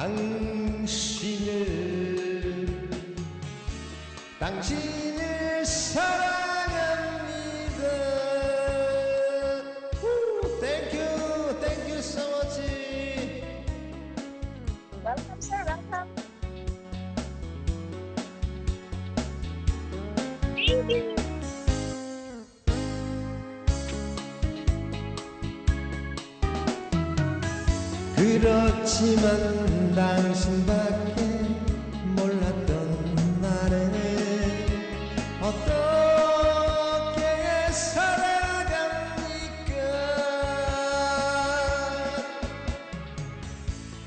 당신을 당신을 사랑 그렇지만 당신밖에 몰랐던 나를 어떻게 살아갑니까?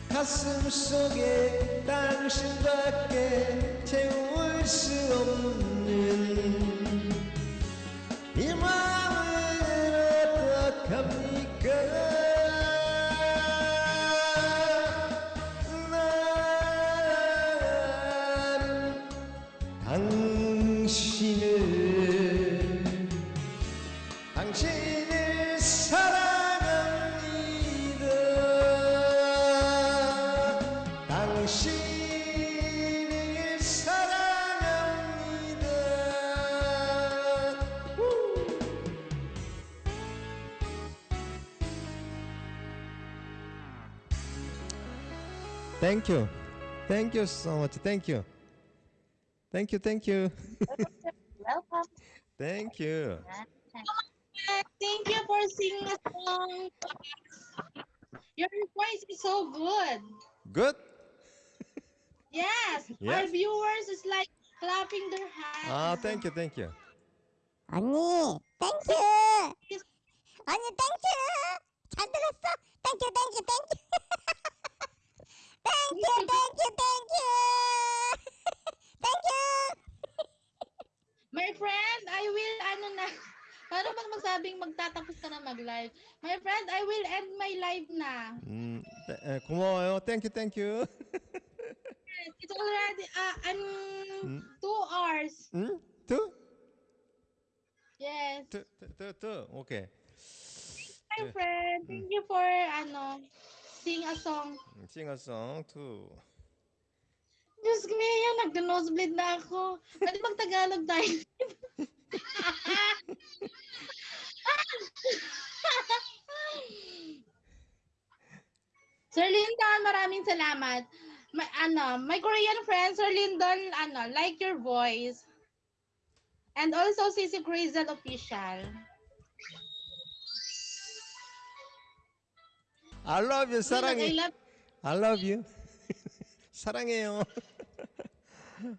가슴 속에 당신밖에 채울 수 없는 당신을 사랑합니다 당신을 사랑합니다 우! Thank you. Thank you so much. Thank you. Thank you. Thank you. Welcome. Thank you. Thank you for singing a song. Your voice is so good. Good. Yes, our Yes. viewers is like clapping their hands. 아, thank you. Thank you. 언니, 땡큐. 언니, 땡큐. 잘 들었어? 땡큐, 땡큐, 땡큐. 땡큐, 땡큐, 땡큐. 땡큐. My friend, I will, ano na, Paano bang magsabing magtatapos ka na mag-live? My friend, I will end my live na. Mm, eh, kumayo. Thank you, thank you. yes, it's already, uh, I'm mm? two hours. Mm? Two? Yes. Two, two, two. Okay. My friend, mm. thank you for, ano, sing a song. Sing a song too. Diyos ko yan, nag-nosebleed na ako. Pwede mag-Tagalog tayo. Sir Lyndon, maraming salamat. My, ano, my Korean friend, Sir Lyndon, ano, like your voice. And also, Sisi Crazel Official. I love you. I 사랑해. love I love you. 사랑해요.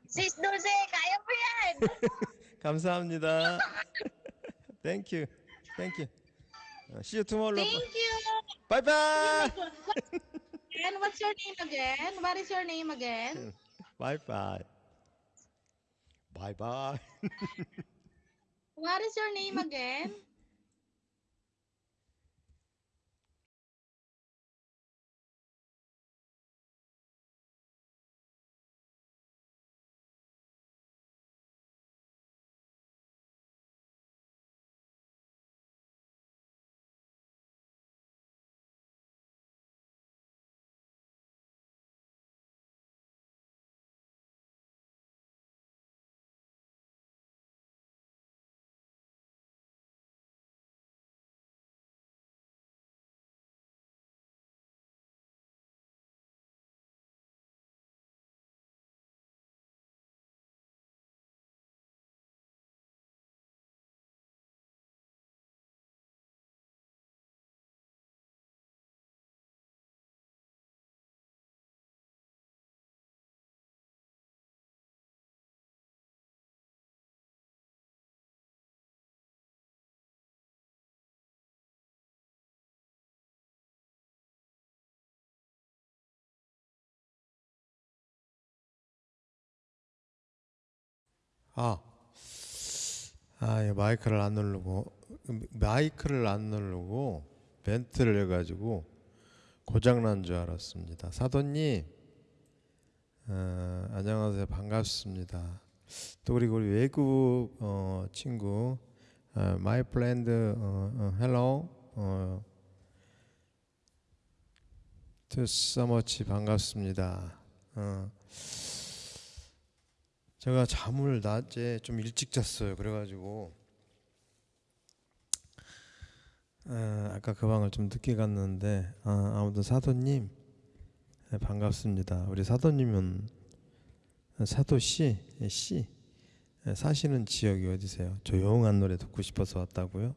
Sis Dulce, kaya mo yan. 감사합니다. Thank you. Thank you. 어, See you tomorrow. Thank you. Bye bye. And what's your name again? What is your name again? Bye bye. Bye bye. What is your name again? 아, 아, 예, 마이크를 안 누르고 마이크를 안 누르고 멘트를 해가지고 고장난 줄 알았습니다. 사도님, 어, 안녕하세요, 반갑습니다. 또 그리고 우리 외국 어, 친구, 어, my friend, 어, 어, 어, thank you so much 반갑습니다. 어. 제가 잠을 낮에 좀 일찍 잤어요. 그래가지고 어, 아까 그 방을 좀 늦게 갔는데 어, 아무튼 사도님 네, 반갑습니다. 우리 사도님은 사도 씨, 예, 씨 예, 사시는 지역이 어디세요? 조용한 노래 듣고 싶어서 왔다고요?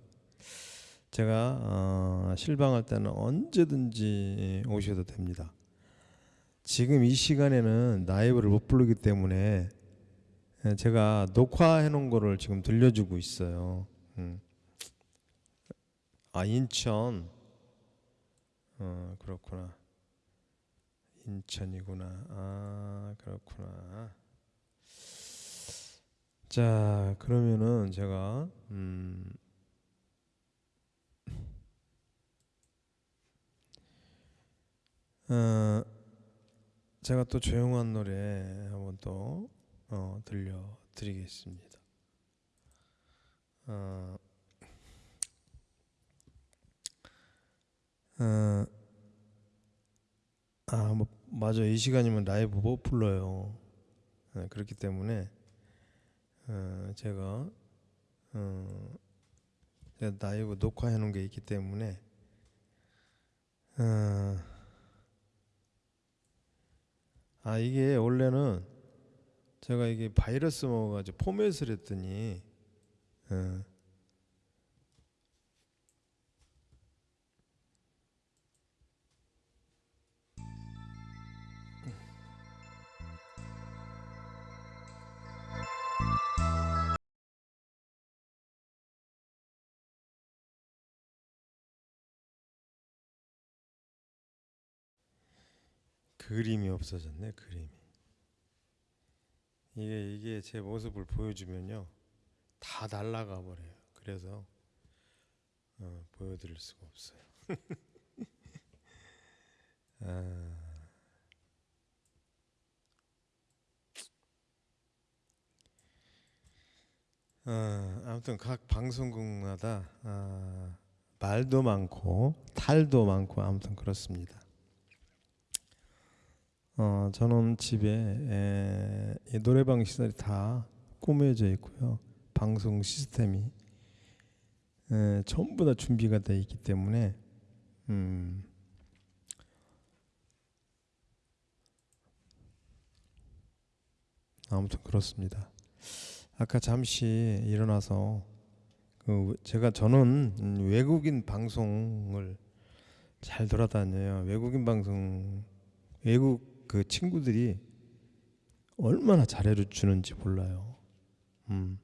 제가 어, 실방할 때는 언제든지 오셔도 됩니다. 지금 이 시간에는 라이브를 못 부르기 때문에 예, 제가 녹화해 놓은 거를 지금 들려주고 있어요. 음. 아 인천. 어 그렇구나. 인천이구나. 아 그렇구나. 자 그러면은 제가 음. 어, 제가 또 조용한 노래 한번 또 어, 들려드리겠습니다. 어, 어, 아, 뭐 맞아 이 시간이면 라이브 못 불러요. 네, 그렇기 때문에 어, 제가 어, 제가 라이브 녹화해 놓은 게 있기 때문에 어, 아 이게 원래는 제가 이게 바이러스 먹어가지고 포맷을 했더니 어, 그림이 없어졌네 그림이 이게 이게 제 모습을 보여주면요 다 날라가 버려요. 그래서 어, 보여드릴 수가 없어요. 아, 어, 아무튼 각 방송국마다 아, 말도 많고 탈도 많고 아무튼 그렇습니다. 어, 저는 집에 에, 이 노래방 시설이 다 꾸며져 있고요. 방송 시스템이 에, 전부 다 준비가 되어 있기 때문에 음, 아무튼 그렇습니다. 아까 잠시 일어나서 그 제가 저는 음, 외국인 방송을 잘 돌아다녀요. 외국인 방송 외국 그 친구들이 얼마나 잘해주는지 몰라요. 음.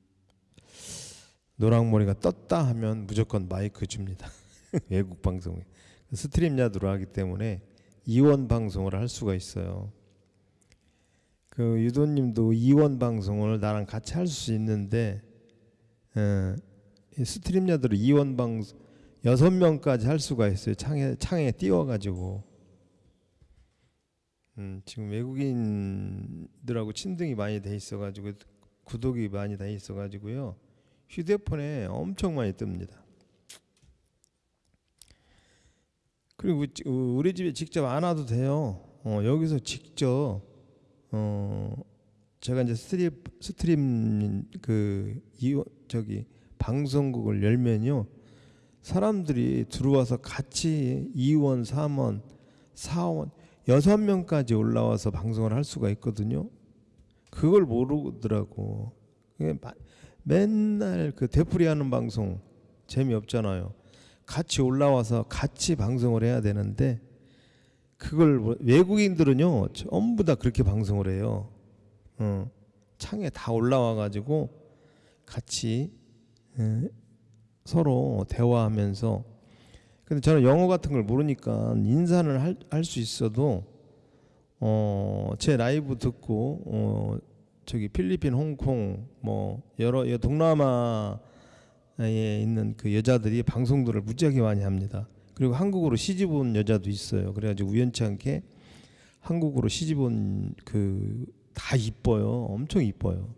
노랑머리가 떴다 하면 무조건 마이크 줍니다. 외국 방송에 StreamYard로 하기 때문에 이원 방송을 할 수가 있어요. 그 사도님도 이원 방송을 나랑 같이 할 수 있는데 에, 이 StreamYard로 이원 방송 여섯 명까지 할 수가 있어요. 창에 창에 띄워가지고 음, 지금 외국인들하고 친등이 많이 돼 있어가지고 구독이 많이 돼 있어가지고요 휴대폰에 엄청 많이 뜹니다. 그리고 우리 집에 직접 안 와도 돼요. 어, 여기서 직접 어, 제가 이제 스트림 스트림 그 이, 저기 방송국을 열면요 사람들이 들어와서 같이 2원, 3원, 4원 여섯 명까지 올라와서 방송을 할 수가 있거든요. 그걸 모르더라고. 맨날 그 되풀이 하는 방송 재미없잖아요. 같이 올라와서 같이 방송을 해야 되는데 그걸 뭐 외국인들은요 전부 다 그렇게 방송을 해요. 어, 창에 다 올라와 가지고 같이 에, 서로 대화하면서 근데 저는 영어 같은 걸 모르니까 인사를 할수 있어도 어, 제 라이브 듣고 어, 저기 필리핀, 홍콩 뭐 여러 동남아에 있는 그 여자들이 방송들을 무지하게 많이 합니다. 그리고 한국으로 시집 온 여자도 있어요. 그래가지고 우연치 않게 한국으로 시집 온 그 다 이뻐요. 엄청 이뻐요.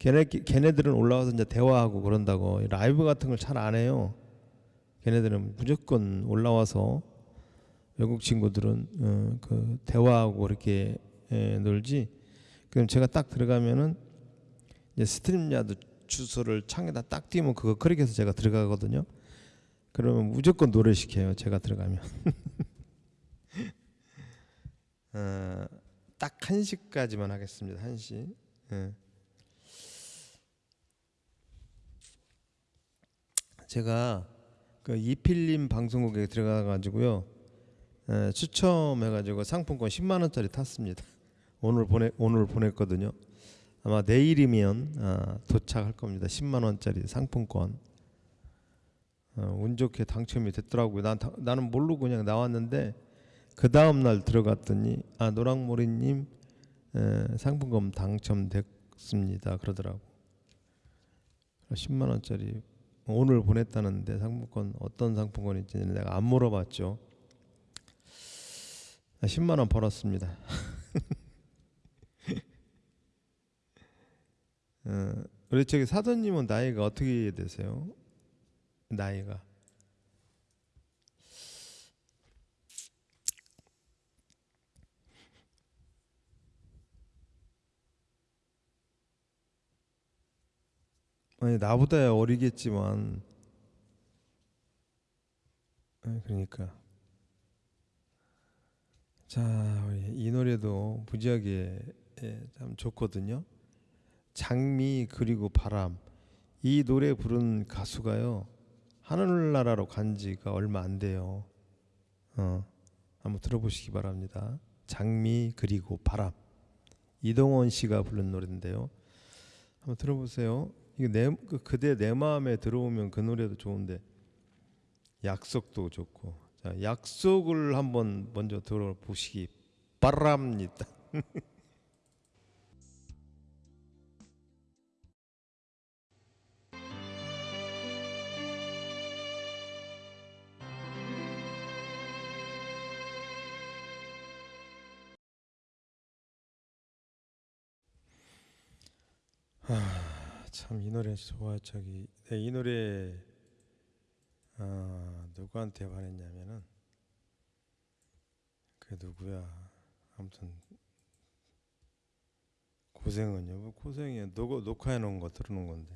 걔네 걔네들은 올라와서 이제 대화하고 그런다고 라이브 같은 걸 잘 안 해요. 걔네들은 무조건 올라와서 외국 친구들은 어, 그 대화하고 이렇게 에, 놀지. 그럼 제가 딱 들어가면은 이제 StreamYard 주소를 창에다 딱 띄우면 그거 클릭해서 제가 들어가거든요. 그러면 무조건 노래 시켜요. 제가 들어가면. 어, 딱 1시까지만 하겠습니다. 1시. 예. 제가 그 이필님 방송국에 들어가 가지고요. 에, 추첨해 가지고 상품권 10만 원짜리 탔습니다. 오늘 보내 오늘 보냈거든요. 아마 내일이면 아, 도착할 겁니다. 10만 원짜리 상품권. 어, 운 좋게 당첨이 됐더라고요. 난 다- 나는 모르고 그냥 나왔는데 그 다음 날 들어갔더니 아 노랑머리님 에, 상품권 당첨됐습니다. 그러더라고. 10만 원짜리 오늘 보냈다는데 상품권 어떤 상품권인지 내가 안 물어봤죠. 아, 10만 원 벌었습니다. 어, 우리 저기 사돈님은 나이가 어떻게 되세요? 나이가 아니 나보다야 어리겠지만 아, 그러니까 자 이 노래도 무지하게 예, 참 좋거든요. 장미 그리고 바람 이 노래 부른 가수가요 하늘나라로 간 지가 얼마 안 돼요. 어 한번 들어보시기 바랍니다. 장미 그리고 바람 이동원 씨가 부른 노래인데요. 한번 들어보세요. 이게 내 그- 그대 내 마음에 들어오면 그 노래도 좋은데 약속도 좋고 자 약속을 한번 먼저 들어보시기 바랍니다. 참 이 노래 좋아 저기. 네, 이 노래 아 누구한테 반했냐면은 그 누구야? 아무튼 고생은요 뭐 고생이야 녹, 녹화해 놓은 거 들어놓은 건데.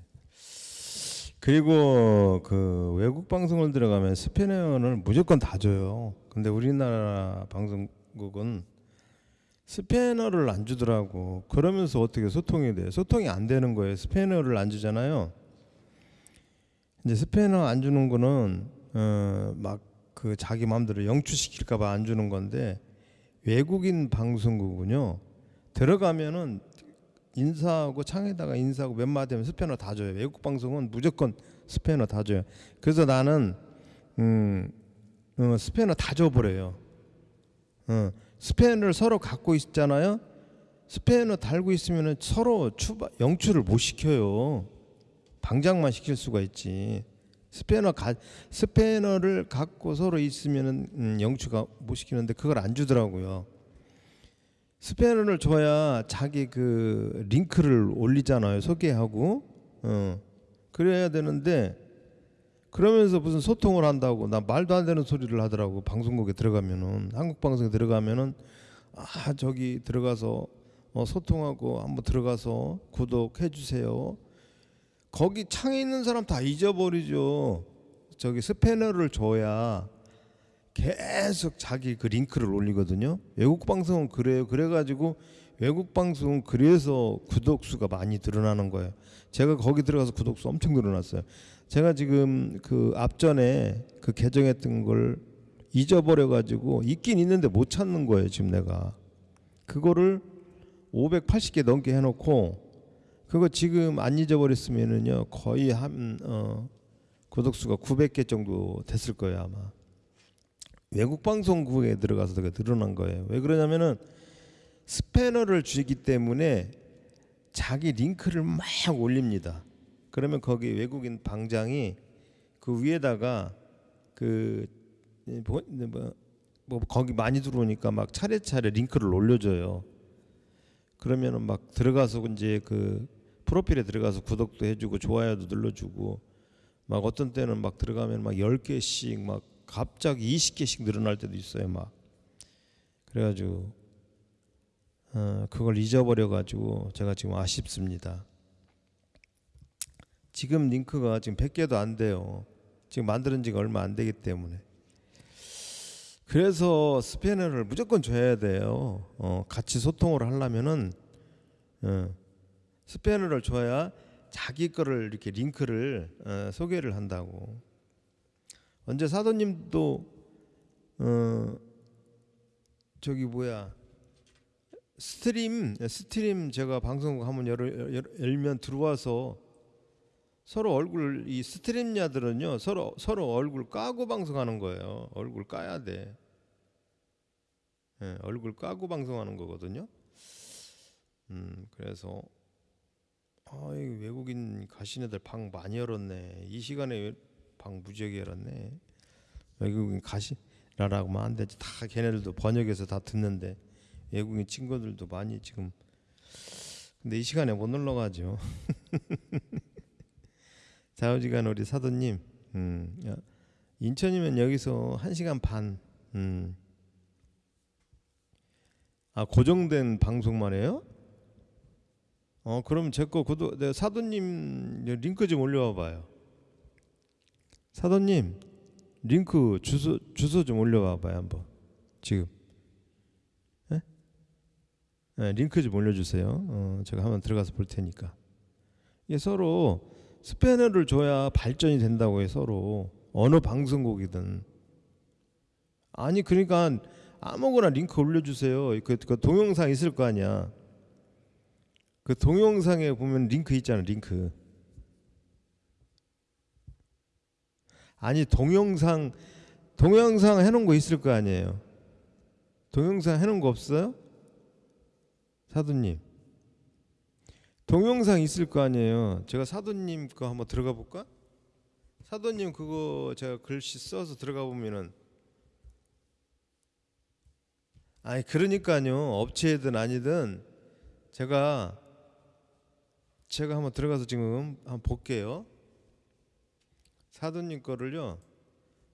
그리고 그 외국 방송을 들어가면 스페인어를 무조건 다 줘요. 근데 우리나라 방송국은 스페인어를 안 주더라고. 그러면서 어떻게 소통이 돼? 소통이 안 되는 거예요. 스페인어를 안 주잖아요. 이제 스페인어 안 주는 거는 어, 막 그 자기 마음대로 영추시킬까 봐 안 주는 건데 외국인 방송국은요 들어가면은 인사하고 창에다가 인사하고 몇 마디 하면 스페인어 다 줘요. 외국 방송은 무조건 스페인어 다 줘요. 그래서 나는 음, 어, 스페인어 다 줘버려요. 어. 스페인어를 서로 갖고 있잖아요. 스페인어 달고 있으면 서로 추바, 영추를 못 시켜요. 방장만 시킬 수가 있지. 스페인어 가, 스페인어를 갖고 서로 있으면은 음, 영추가 못 시키는데 그걸 안 주더라고요. 스페인어를 줘야 자기 그 링크를 올리잖아요. 소개하고 어. 그래야 되는데 그러면서 무슨 소통을 한다고 나 말도 안 되는 소리를 하더라고 방송국에 들어가면은 한국 방송에 들어가면은 아 저기 들어가서 어, 소통하고 한번 들어가서 구독해 주세요. 거기 창에 있는 사람 다 잊어버리죠. 저기 스패너를 줘야 계속 자기 그 링크를 올리거든요. 외국 방송은 그래요. 그래가지고 외국 방송은 그래서 구독 수가 많이 늘어나는 거예요. 제가 거기 들어가서 구독 수 엄청 늘어났어요. 제가 지금 그 앞전에 그 개정했던 걸 잊어버려 가지고 있긴 있는데 못 찾는 거예요 지금 내가 그거를 580개 넘게 해 놓고 그거 지금 안 잊어버렸으면은요 거의 한 어, 구독수가 900개 정도 됐을 거예요 아마 외국 방송국에 들어가서 늘어난 거예요 왜 그러냐면은 스패너를 주기 때문에 자기 링크를 막 올립니다 그러면 거기 외국인 방장이 그 위에다가 그 뭐, 뭐, 뭐 거기 많이 들어오니까 막 차례차례 링크를 올려줘요. 그러면은 막 들어가서 이제 그 프로필에 들어가서 구독도 해주고 좋아요도 눌러주고 막 어떤 때는 막 들어가면 막 10개씩 막 갑자기 20개씩 늘어날 때도 있어요. 막 그래가지고 어, 그걸 잊어버려 가지고 제가 지금 아쉽습니다. 지금 링크가 지금 100개도 안 돼요. 지금 만드는 지가 얼마 안 되기 때문에. 그래서 스패너를 무조건 줘야 돼요. 어, 같이 소통을 하려면은 어, 스패너를 줘야 자기 거를 이렇게 링크를 어, 소개를 한다고. 언제 사도님도 어, 저기 뭐야 스트림 스트림 제가 방송 한번 열, 열, 열면 들어와서 서로 얼굴 이 StreamYard는요 서로 서로 얼굴 까고 방송하는 거예요. 얼굴 까야 돼. 예, 얼굴 까고 방송하는 거거든요. 음 그래서 아, 이 외국인 가시내들 방 많이 열었네. 이 시간에 방 무지하게 열었네. 외국인 가시라라고 하면 안 되지. 다 걔네들도 번역해서 다 듣는데 외국인 친구들도 많이 지금. 근데 이 시간에 못 놀러 가죠. 자우지간 우리 사도님, 음, 야, 인천이면 여기서 한 시간 반. 음. 아 고정된 방송만 해요? 어 그럼 제거 구독 네, 사도님 링크 좀 올려와 봐요. 사도님 링크 주소 주소 좀 올려와 봐요 한번 지금. 예? 예, 링크 좀 올려주세요. 어, 제가 한번 들어가서 볼 테니까. 이게 서로 스패너를 줘야 발전이 된다고 해 서로 어느 방송국이든. 아니 그러니까 아무거나 링크 올려주세요. 그, 그 동영상 있을 거 아니야. 그 동영상에 보면 링크 있잖아 링크 아니 동영상 동영상 해놓은 거 있을 거 아니에요 동영상 해놓은 거 없어요 사도님 동영상 있을 거 아니에요 제가 사도님 거 한번 들어가 볼까 사도님 그거 제가 글씨 써서 들어가 보면은 아니 그러니까요 업체든 아니든 제가 제가 한번 들어가서 지금 한번 볼게요. 사도님 거를요.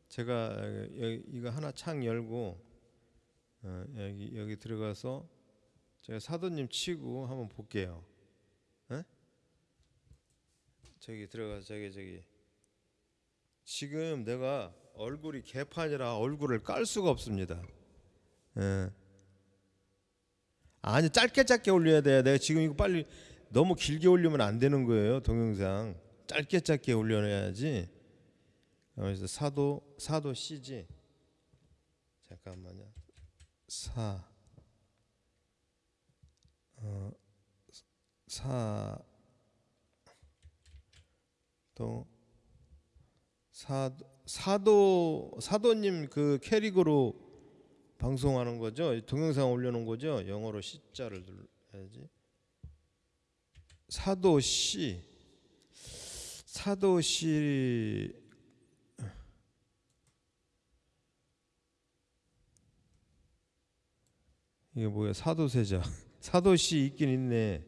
제가 여기 이거 하나 창 열고 어, 여기 여기 들어가서 제가 사도님 치고 한번 볼게요. 에? 저기 들어가서 저기 저기 지금 내가 얼굴이 개판이라 얼굴을 깔 수가 없습니다. 예. 아니 짧게 짧게 올려야 돼. 내가 지금 이거 빨리 너무 길게 올리면 안 되는 거예요 동영상 짧게 짧게 올려놔야지 그래서 사도 사도 CG 잠깐만요 사 어, 사, 또, 사, 사도, 사도님 그 캐릭으로 방송하는 거죠? 동영상 올려놓은 거죠? 영어로 C자를 눌러야지. 사도시 사도시 이게 뭐야 사도세자 사도시 있긴 있네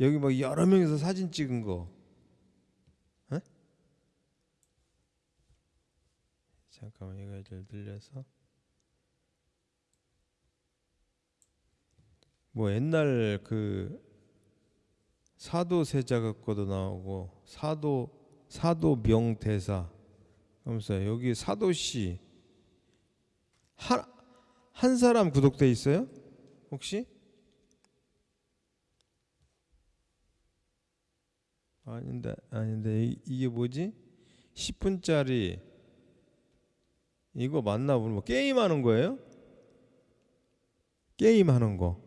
여기 뭐 여러 명이서 사진 찍은 거 에? 잠깐만 이거 좀 늘려서 뭐 옛날 그 사도세자 거도 나오고 사도 사도 명대사 하면서 여기 사도시 한, 한 사람 구독돼 있어요? 혹시? 아닌데 아닌데 이, 이게 뭐지? 10분짜리 이거 맞나 보네 뭐 게임 하는 거예요? 게임 하는 거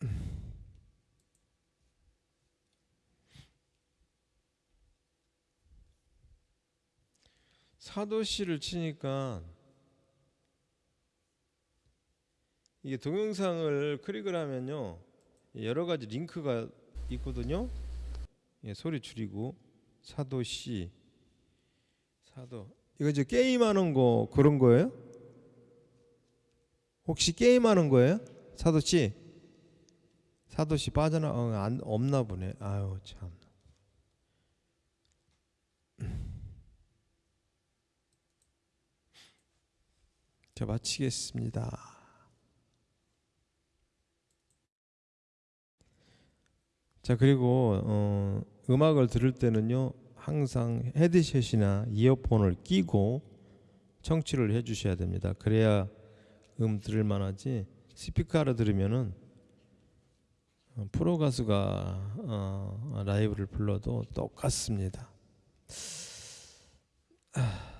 사도시를 치니까 이게 동영상을 클릭을 하면요 여러 가지 링크가 있거든요. 예, 소리 줄이고 사도 씨 사도 이거 이제 게임하는 거 그런 거예요? 혹시 게임하는 거예요? 사도 씨 사도 씨 빠져나 어, 안, 없나 보네. 아유 참. 자 마치겠습니다. 자 그리고 어, 음악을 들을 때는요 항상 헤드셋이나 이어폰을 끼고 청취를 해주셔야 됩니다. 그래야 음 들을 만하지 스피커로 들으면은 어, 프로 가수가 어, 라이브를 불러도 똑같습니다. 아,